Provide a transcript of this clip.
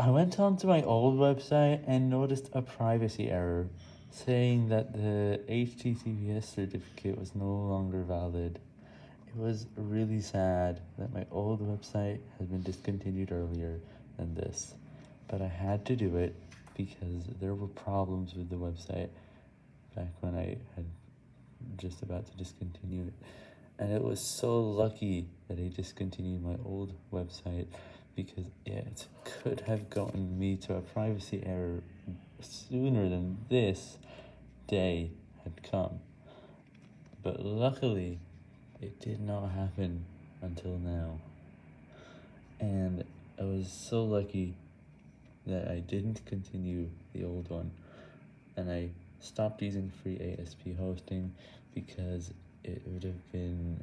I went onto my old website and noticed a privacy error, saying that the HTTPS certificate was no longer valid. It was really sad that my old website has been discontinued earlier than this, but I had to do it because there were problems with the website back when I had just about to discontinue it. And it was so lucky that I discontinued my old website because it could have gotten me to a privacy error sooner than this day had come. But luckily, it did not happen until now. And I was so lucky that I didn't continue the old one. And I stopped using free ASP hosting because it would have been...